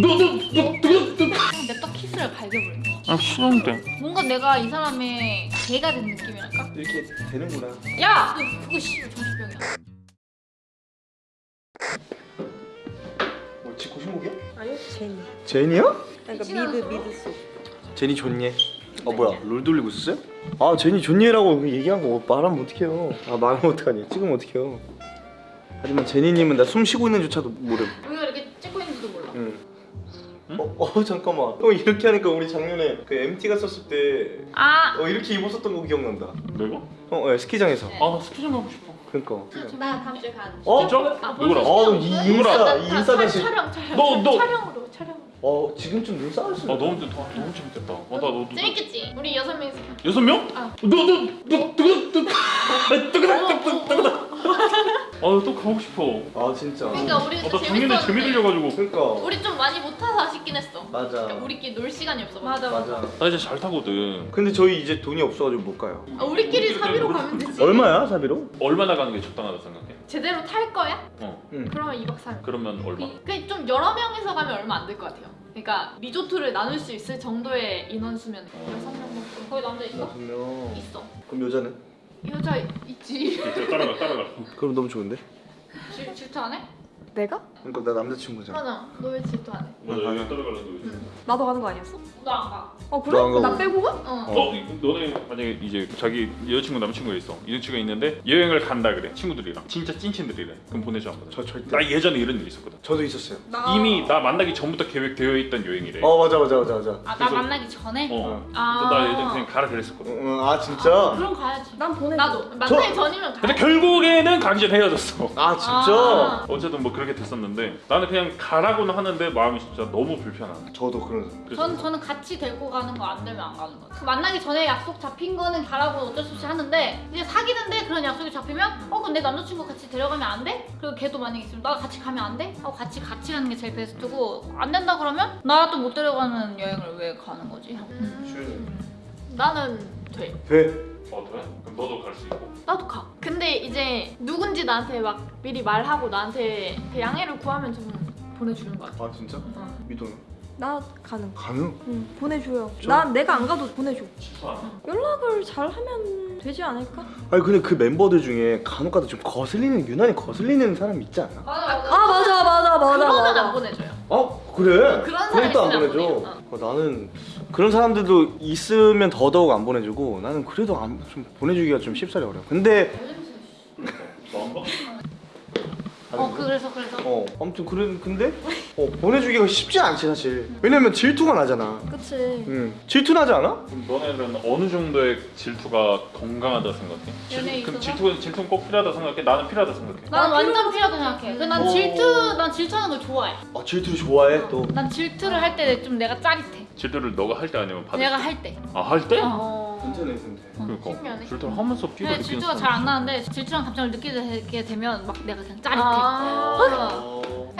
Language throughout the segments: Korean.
냅다 키스를 갈겨버렸네 아 싫은데 뭔가 내가 이 사람의 개가 된 느낌이랄까? 이렇게 되는구나 야! 너 그거 씨발 정신병이야 뭐 지코 신곡이야? 아니요 제니 제니야? 그러니까 미드? 미드 속 제니 좋니? 어 뭐야 롤 돌리고 있었어요? 아 제니 좋니라고 얘기한 거 말하면 어떡해요 아 말하면 어떡하니 찍으면 어떡해요 하지만 제니님은 나 숨 쉬고 있는 조차도 모름 어, 어 잠깐만 형 이렇게 하니까 우리 작년에 그 MT 갔었을 때 아! 어, 이렇게 입었었던 거 기억난다 내가? 어 예, 스키장에서 네. 아나 스키 좀 하고 싶어 그니까 나 다음 주에 가는 어? 진짜? 아, 누구랑? 어, 이 인싸, 이 인싸 다시. 촬영 촬영 너, 너. 촬영으로 촬영으로 어 지금쯤 눈 쌓을 수 아 너무 좋다 너무 재밌겠다 어, 나 너도 재밌겠지? 우리 여섯 명이서 여섯 명? 아. 너너너 뜨거 뜨거 아또 가고 싶어. 아 진짜. 그러니까 우리 아 나 작년에 재미 들려가지고. 그니까. 우리 좀 많이 못 타서 아쉽긴 했어. 맞아. 그러니까 우리끼리 놀 시간이 없어 맞아 맞아. 나 이제 잘 타거든. 근데 저희 이제 돈이 없어가지고 못 가요. 아, 우리끼리 사비로 가면 되지. 얼마야 사비로? 얼마 나 가는 게 적당하다 생각해? 제대로 탈 거야? 어. 응. 그러면 2박 3일. 그러면 얼마? 그 좀 여러 명이서 가면 얼마 안 될 것 같아요. 그러니까 리조트를 나눌 수 있을 정도의 인원수면 여섯 명 정도. 거기 남자 있어? 여섯 명. 있어. 그럼 여자는? 여자 있지. 따라가 따라가 그럼 너무 좋은데? 내가? 그러니까 나 남자친구잖아 맞아 너 왜 질투 안 해? 맞아 여기 따라가려는 거 나도 가는 거 아니었어? 너안 가? 어 그래? 가고. 나 빼고 가? 어. 어, 너네 만약에 이제 자기 여자친구 남자친구가 있어 여자친구가 있는데 여행을 간다 그래 친구들이랑 진짜 찐친들이래 그럼 보내줘 안 보내줘? 저 절대 나 예전에 이런 일 있었거든 저도 있었어요 나 이미 나 만나기 전부터 계획되어 있던 여행이래 어 맞아 맞아 맞아 맞아 아나 그래서- 만나기 전에? 어 아. 나 예전에 그냥 가라 그랬었거든 응, 아 진짜? 그럼 가야지 난 보내 나도 만나기 전이면 가 근데 결국에는 가기 헤어졌어 아 진짜? 아. 어쨌든 뭐 그 렇게 됐었는데 나는 그냥 가라고는 하는데 마음이 진짜 너무 불편하네 저도 그런 그래서 전, 저는 같이 데리고 가는 거 안 되면 안 가는 거죠 그 만나기 전에 약속 잡힌 거는 가라고 어쩔 수 없이 하는데 이제 사귀는데 그런 약속이 잡히면 어 그럼 내 남자친구 같이 데려가면 안 돼? 그리고 걔도 만약에 있으면 나 같이 가면 안 돼? 하고 같이 같이 가는 게 제일 베스트고 안 된다 그러면 나도 못 데려가는 여행을 왜 가는 거지? 하고. 나는 돼 돼? 어 그래? 그럼 너도 갈 수 있고 나도 가 근데 이제 누군지 나한테 막 미리 말하고 나한테 그 양해를 구하면 좀 보내주는 거 같아 아 진짜? 어. 미도는? 나 가능 가능? 응 보내줘요 저- 난 내가 안 가도 보내줘 싫어 안 해. 연락을 잘 하면 되지 않을까? 아니 근데 그 멤버들 중에 간혹 가다 좀 거슬리는 유난히 거슬리는 사람 있지 않아? 맞아 아 맞아 맞아 맞아 그러면 맞아 안 보내줘요 아 그래? 그런 사람 또안 있으면 안 보내줘. 어, 나는 그런 사람들도 있으면 더더욱 안 보내주고 나는 그래도 안, 좀 보내주기가 좀 쉽사리 어려워 근데? 어 그- 그래서 그래서 어 아무튼 그래 근데 어, 보내주기가 쉽지 않지 사실 왜냐면 질투가 나잖아 그치 응 질투 나지 않아? 그럼 너네는 어느 정도의 질투가 건강하다 생각해? 연애에 질, 그럼 있어서? 질투는 질투는 꼭 필요하다 생각해? 나는 필요하다 생각해. 난 완전 필요하다 생각해 그난 어. 질투 난 질투하는 걸 좋아해 아 질투를 좋아해 또 난 질투를 할 때 좀 내가 짜릿해 질투를 너가 할 때 아니면 받을 내가 때? 할때 아 할 때? 어. 괜찮아 근데 그러니까 신기하네. 질투를 하면서 피가 근데 질투가 잘안 나는데 질투랑 감정을 느끼게 되면 막 내가 그냥 짜릿해 어... 그냥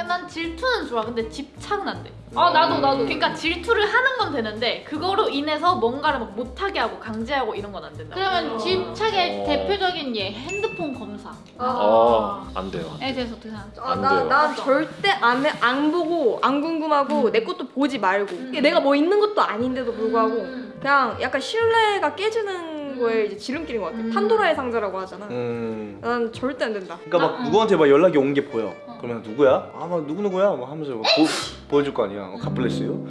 난 질투는 좋아. 근데 집착은 안 돼. 아 나도 나도. 그러니까 질투를 하는 건 되는데 그거로 인해서 뭔가를 막 못하게 하고 강제하고 이런 건 안 된다. 그러면 집착의 어. 대표적인 예 핸드폰 검사에 아안 돼요. 대해서 어떻게 생각해? 안 아, 나, 돼요. 난 절대 안, 해- 안 보고 안 궁금하고 내 것도 보지 말고 이게 내가 뭐 있는 것도 아닌데도 불구하고 음. 그냥 약간 신뢰가 깨지는 거에 이제 지름길인 것 같아 음. 판도라의 상자라고 하잖아 음... 난 절대 안 된다 그러니까 막 아, 어. 누구한테 막 연락이 온 게 보여. 어. 그러면 누구야? 아막 누구 누구야? 막 하면서 막 보, 보여줄 거 아니야. 어, 갓블레스요. 어,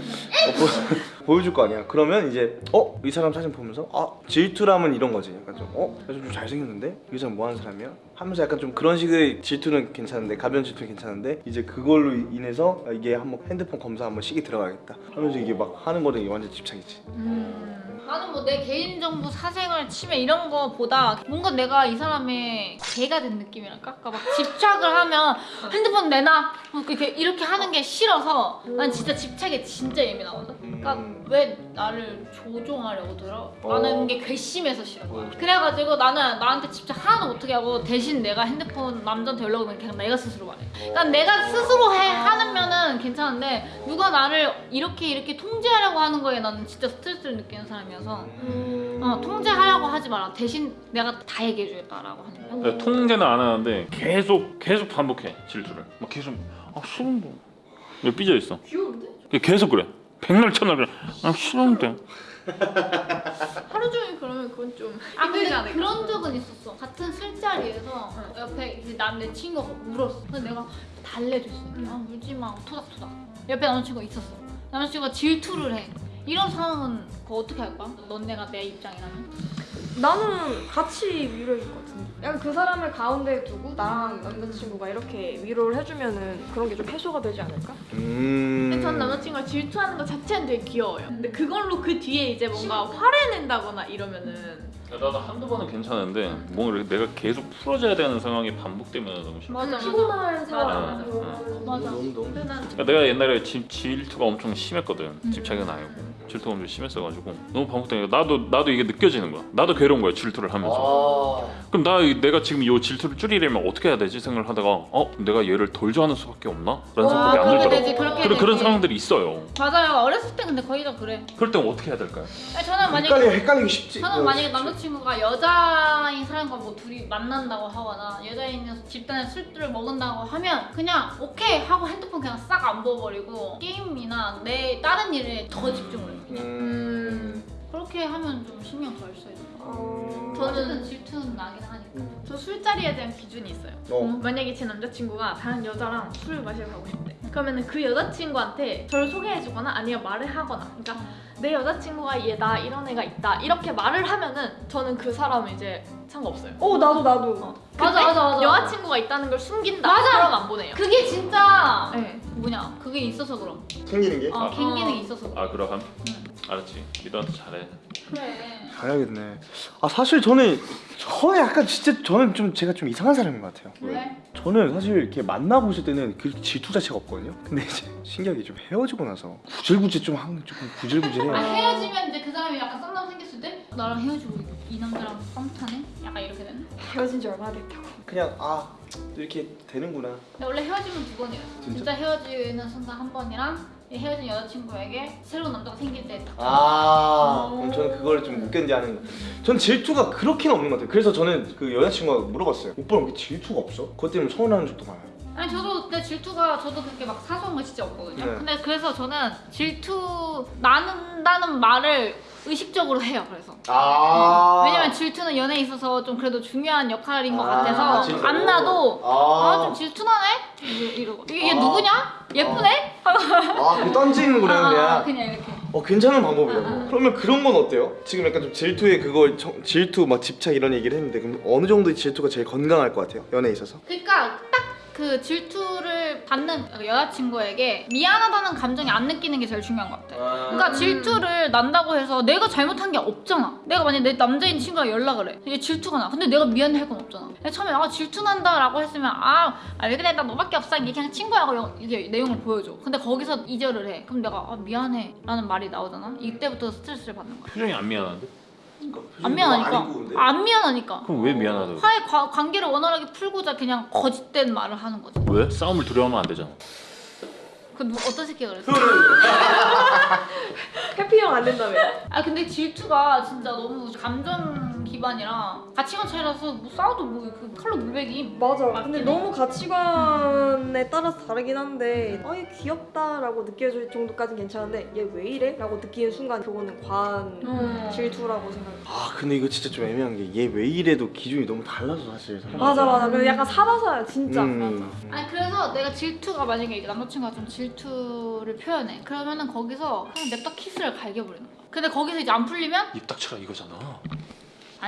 보, 보여줄 거 아니야. 그러면 이제 어 이 사람 사진 보면서 아 질투라면 이런 거지. 약간 좀어 좀 잘생겼는데 이 사람 뭐 하는 사람이야? 하면서 약간 좀 그런 식의 질투는 괜찮은데 가벼운 질투는 괜찮은데 이제 그걸로 인해서 아, 이게 한번 핸드폰 검사 한번 시기 들어가겠다. 하면서 이게 막 하는 거는 이게 완전 집착이지. 음. 나는 뭐 내 개인정보 사생활 침해 이런 거보다 뭔가 내가 이 사람의 개가 된 느낌이랄까? 그러니까 막 집착을 하면 핸드폰 내놔 뭐 이렇게, 하는 게 싫어서 난 진짜 집착에 진짜 예민하거든 그러니까 음. 왜 나를 조종하려고 들어? 어. 나는 게 괘씸해서 싫은 거야 어. 그래가지고 나는 나한테 집착 하나도 못하게 하고 대신 내가 핸드폰 남자한테 연락 오면 그냥 내가 스스로 말해 난 내가 스스로 해 하면은 괜찮은데 누가 나를 이렇게 이렇게 통제하려고 하는 거에 나는 진짜 스트레스를 느끼는 사람이어서 어, 통제하려고 하지 마라 대신 내가 다 얘기해 주겠다라고 하는 거야 내가 통제는 안 하는데 계속 계속 반복해 질투를. 막 계속 아 싫은데. 왜 삐져 있어? 귀여운데? 얘 계속 그래. 백날 천날 그래. 아 싫은데. 하루 종일 그러면 그건 좀아 힘들지 근데 않을까? 그런 적은 있었어. 같은 술자리에서 옆에 이제 남내 친구가 울었어. 근데 내가 달래줬어. 아 울지 마. 토닥토닥. 옆에 남자친구가 있었어. 남자친구가 질투를 해. 이런 상황은 그거 어떻게 할 거야? 너네가 내 입장이라면? 나는 같이 위로해줄 것 같은데. 약간 그 사람을 가운데 두고 나랑 남자친구가 이렇게 위로를 해주면은 그런 게 좀 해소가 되지 않을까? 음. 근데 전 남자친구가 질투하는 것 자체는 되게 귀여워요. 근데 그걸로 그 뒤에 이제 뭔가 화를 낸다거나 이러면은 나도 한두 번은 괜찮은데 뭔가 이렇게 내가 계속 풀어줘야 되는 상황이 반복되면 너무 싫어. 맞아 피곤한 상황. 맞아. 음. 맞아. 너무 너무. 난 그러니까 내가 옛날에 질, 질투가 엄청 심했거든. 집착은 아니고 질투가 엄청 심했어가지고 너무 반복되니까 나도 나도 이게 느껴지는 거야. 나도 괴로운 거야 질투를 하면서. 아. 그럼 나 이- 내가 지금 이 질투를 줄이려면 어떻게 해야 되지 생각을 하다가 어 내가 얘를 덜 좋아하는 수밖에 없나? 라는 생각이 안 들더라고. 되지. 그렇게 그런 되지. 그런 상황들이 있어요. 맞아요. 어렸을 때 근데 거의 다 그래. 그럴 땐 어떻게 해야 될까요? 아니, 저는 만약에 헷갈리 헷갈리기 쉽지. 저는 어, 만약에 쉽지. 남자친구가 여자인 사람과 뭐 둘이 만난다고 하거나 여자인 집단에 술들을 먹는다고 하면 그냥 오케이 하고 핸드폰 그냥 싹 안 보버리고 게임이나 내 다른 일에 더 집중을. 그냥. 음. 그렇게 하면 좀 신경 덜 써요. 어... 어쨌든 질투는 나긴 하니까. 저 술자리에 대한 기준이 있어요. 어. 만약에 제 남자친구가 다른 여자랑 술을 마시러 가고 싶대. 그러면은 그 여자친구한테 저를 소개해주거나 아니면 말을 하거나. 그러니까 내 여자친구가 얘나 이런 애가 있다 이렇게 말을 하면은 저는 그 사람은 이제 상관없어요. 어 나도 나도. 맞아, 근데 맞아, 맞아. 여자친구가 있다는 걸 숨긴다. 맞아. 그럼 안 보내요. 그게 진짜 네. 뭐냐? 그게 있어서 그럼. 생기는 게. 어, 갱기능이 있어서 그럼. 아 그럼 응. 알았지. 리더한테 잘해. 그래. 가야겠네. 아 사실 저는 저는 약간 진짜 저는 좀 제가 좀 이상한 사람인 것 같아요. 왜? 저는 사실 이렇게 만나고 있을 때는 그 질투 자체가 없거든요. 근데 이제 신기하게 좀 헤어지고 나서 구질구질 좀 하는 조금 아, 구질구질해요. 헤어지면 이제 그 사람이 약간 썸남 생겼을 때 나랑 헤어지고 이 남자랑 썸 타네? 약간 이렇게 되는? 헤어진 지 얼마 됐다고. 그냥 아 이렇게 되는구나. 근데 원래 헤어지면 두 번이에요. 진짜? 진짜, 헤어지는 순간 한 번이랑 이 헤어진 여자친구에게 새로운 남자가 생길 때 딱. 아 그럼 저는 그걸 좀 못 견디하는. 전 질투가 그렇게는 없는 것 같아요. 그래서 저는 그 여자친구가 물어봤어요. 오빠는 왜 질투가 없어? 그것 때문에 서운하는 적도 많아요. 아니 저도 근데 질투가 저도 그렇게 막 사소한 거 진짜 없거든요. 네. 근데 그래서 저는 질투 나는다는 말을 의식적으로 해요. 그래서 아 왜냐면 질투는 연애에 있어서 좀 그래도 중요한 역할인 것 아, 같아서 진짜로? 안 나도 아. 아좀 질투나네 이러- 이러고 이게 얘 아. 누구냐 예쁘네 아, 그 던지는구나 아, 그냥. 그냥 이렇게 어 괜찮은 방법이라고. 아, 아. 그러면 그런 건 어때요? 지금 약간 좀 질투에 그걸 정- 질투 막 집착 이런 얘기를 했는데 그럼 어느 정도의 질투가 제일 건강할 것 같아요? 연애에 있어서? 그러니까 딱 그 질투를 받는 여자친구에게 미안하다는 감정이 안 느끼는 게 제일 중요한 것 같아. 그러니까 질투를 난다고 해서 내가 잘못한 게 없잖아. 내가 만약 내 남자인 친구랑 연락을 해. 이게 질투가 나. 근데 내가 미안해 할 건 없잖아. 처음에 아 질투 난다 라고 했으면 아 왜 그래 나 너밖에 없어 이게 그냥 친구야고 영- 이게 내용을 보여줘. 근데 거기서 이별을 해. 그럼 내가 아 미안해 라는 말이 나오잖아. 이때부터 스트레스를 받는 거야. 표정이 안 미안한데? 안 미안하니까. 안 미안하니까. 그럼 왜 미안하다고? 화해 과- 관계를 원활하게 풀고자 그냥 거짓된 말을 하는 거지. 왜? 싸움을 두려워하면 안 되잖아. 그 누, 어떤 새끼가 그랬어? 해피 형 안 된다며. 아 근데 질투가 진짜 너무 감정 기반이라 가치관 차이라서 뭐 싸워도 뭐그 칼로 물베기 맞아. 맞긴 근데 해. 너무 가치관에 따라서 다르긴 한데 아얘 귀엽다라고 느껴질 정도까진 괜찮은데 얘 왜 이래? 라고 느끼는 순간 그거는 과한 어. 질투라고 생각해. 아 근데 이거 진짜 좀 애매한 게 얘 왜 이래도 기준이 너무 달라서 사실. 맞아 맞아. 그래서 약간 사바사야 진짜. 음. 아니 그래서 내가 질투가 만약에 이제 남자친구가 좀 질투를 표현해 그러면은 거기서 그냥 냅다 키스를 갈겨버리는 거야 근데 거기서 이제 안 풀리면 입 닥쳐라 이거잖아.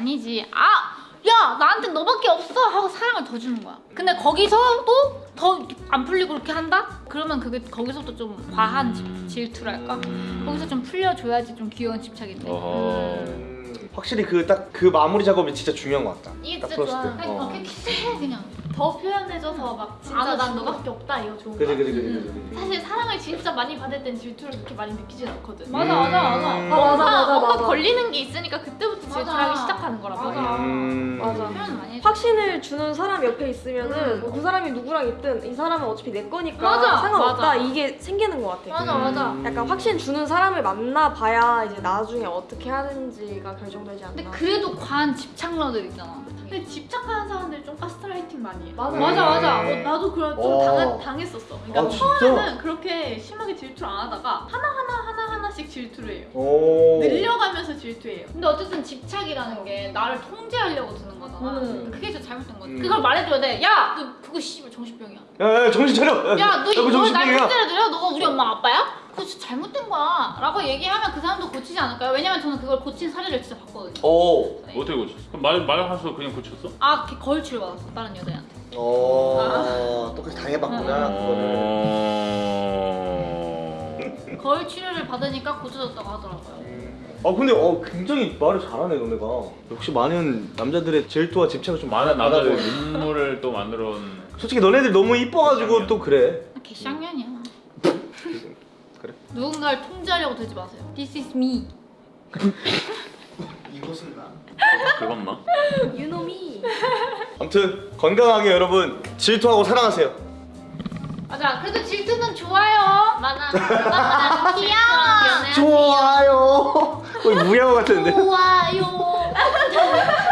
아니지 아! 야 나한테 너밖에 없어 하고 사랑을 더 주는 거야 근데 거기서도 더 안 풀리고 그렇게 한다? 그러면 그게 거기서부터 좀 과한 질- 질투랄까? 거기서 좀 풀려줘야지 좀 귀여운 집착인데 어허. 음. 확실히 그 딱그 마무리 작업이 진짜 중요한 것 같다. 이게 딱 진짜 좋아 때. 아니 어. 막 그냥 키스해 그냥 더 표현해줘서 막 진짜 아, 난 진짜. 너밖에 없다 이거 좋은 그래 거야. 그래 그래 그래. 그래. 사실 사랑을 진짜 많이 받을 땐 질투를 그렇게 많이 느끼진 않거든. 맞아 맞아 맞아 음. 맞아, 맞아, 뭔가 맞아. 걸리는 게 있으니까 그때부터 질투를 맞아. 하기 시작하는 말이야. 맞아. 음. 맞아. 표현 많이 확신을 주는 사람 옆에 있으면은 음. 뭐그 사람이 누구랑 있든 이 사람은 어차피 내 거니까 맞아, 상관없다 맞아. 이게 생기는 것 같아. 맞아 맞아 음. 약간 확신 주는 사람을 만나봐야 이제 나중에 어떻게 하는지가 결정되지 근데 않나. 그래도 과한 집착러들 있잖아 근데 집착하는 사람들이 좀 가스라이팅 많이 해. 맞아 맞아 맞아. 어, 나도 그런 좀 어. 당했었어. 그러니까 아? 처음에는 그렇게 심하게 질투를 안 하다가 하나 하나 하나 하나씩 질투를 해요. 오. 늘려가면서 질투해요. 근데 어쨌든 집착이라는 게 나를 통제하려고 드는 거잖아. 음. 그게 진짜 잘못된 거지. 음. 그걸 말해줘야 돼. 야, 너 그거 씨발 정신병이야. 야, 야 정신 차려. 야, 너 이거 날. 통제해줘요? 너가 우리 엄마 아빠야? 그거 진짜 잘못된 거야. 라고 얘기하면 그 사람도 고치지 않을까요? 왜냐면 저는 그걸 고친 사례를 진짜 봤거든요. 오. 어떻게 고쳤어? 그럼 말 말하면서 그냥 고쳤어? 아, 걔 거울 치료 받았어. 다른 여자애한테. 어. 똑같이 당해봤구나 그거를. 어... 거울 치료를 받으니까 고쳐졌다고 하더라고요. 아 근데 어 굉장히 말을 잘하네 너네가. 역시 많은 남자들의 질투와 집착을 좀 많은 남자들. 눈물을 또 만들어 온 솔직히 너네들 너무 이뻐가지고 또 그래. 걔 쌍년이야. 누군가를 통제하려고 들지 마세요. This is me. 이것은 나. 그건 나? 유노미 아무튼 건강하게 여러분 질투하고 사랑하세요. 맞아. 그래도 질투는 좋아요. 맞아. 귀여워. 좋아요. 거의 무야호 같은데. 좋아요.